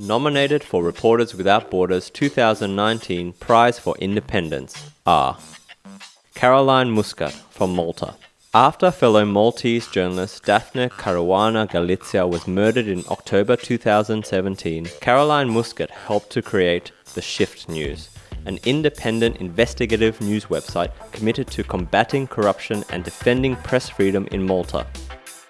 Nominated for Reporters Without Borders 2019 Prize for Independence are Caroline Muscat from Malta. After fellow Maltese journalist Daphne Caruana Galizia was murdered in October 2017, Caroline Muscat helped to create The Shift News, an independent investigative news website committed to combating corruption and defending press freedom in Malta.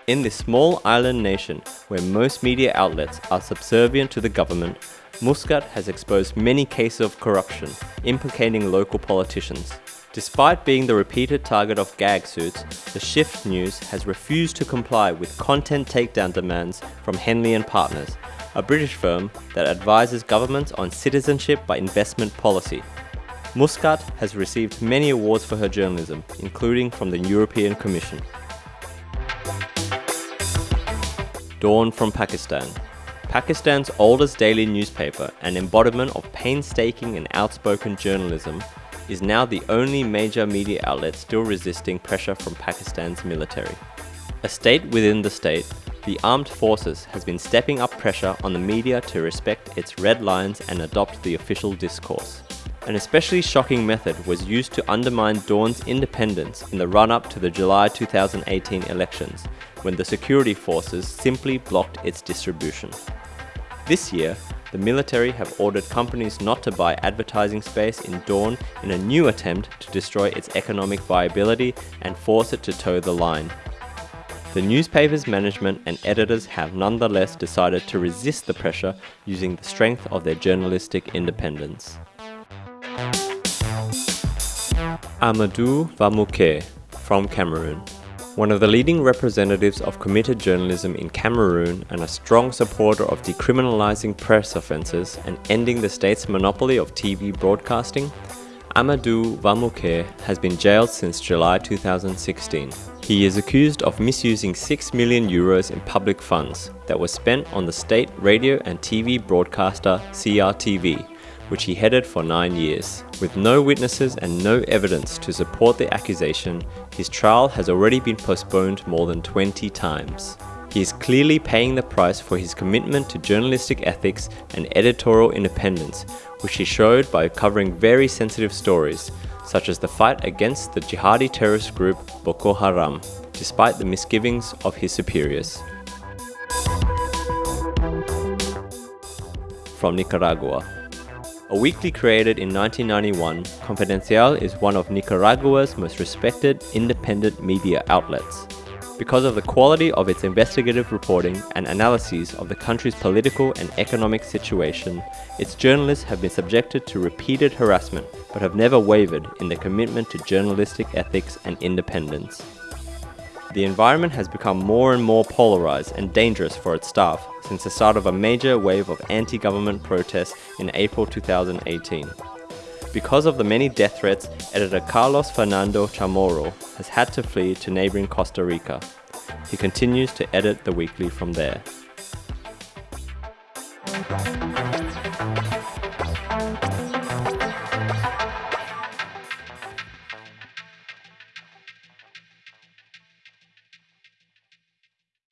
In this small island nation, where most media outlets are subservient to the government, Muscat has exposed many cases of corruption, implicating local politicians. Despite being the repeated target of gag suits, the Shift News has refused to comply with content takedown demands from Henley and Partners, a British firm that advises governments on citizenship by investment policy. Muscat has received many awards for her journalism, including from the European Commission. Dawn from Pakistan. Pakistan's oldest daily newspaper, an embodiment of painstaking and outspoken journalism, is now the only major media outlet still resisting pressure from Pakistan's military. A state within the state, the armed forces has been stepping up pressure on the media to respect its red lines and adopt the official discourse. An especially shocking method was used to undermine Dawn's independence in the run-up to the July 2018 elections, when the security forces simply blocked its distribution. This year, the military have ordered companies not to buy advertising space in Dawn in a new attempt to destroy its economic viability and force it to toe the line. The newspaper's management and editors have nonetheless decided to resist the pressure using the strength of their journalistic independence. Amadou Vamoulké from Cameroon one of the leading representatives of committed journalism in Cameroon and a strong supporter of decriminalizing press offences and ending the state's monopoly of TV broadcasting, Amadou Vamoulké has been jailed since July 2016. He is accused of misusing 6 million euros in public funds that were spent on the state radio and TV broadcaster CRTV, which he headed for nine years. With no witnesses and no evidence to support the accusation, his trial has already been postponed more than 20 times. He is clearly paying the price for his commitment to journalistic ethics and editorial independence, which he showed by covering very sensitive stories, such as the fight against the jihadi terrorist group Boko Haram, despite the misgivings of his superiors. From Nicaragua a weekly created in 1991, Confidencial is one of Nicaragua's most respected independent media outlets. Because of the quality of its investigative reporting and analyses of the country's political and economic situation, its journalists have been subjected to repeated harassment but have never wavered in their commitment to journalistic ethics and independence. The environment has become more and more polarized and dangerous for its staff since the start of a major wave of anti-government protests in April 2018. Because of the many death threats, editor Carlos Fernando Chamorro has had to flee to neighboring Costa Rica. He continues to edit the weekly from there.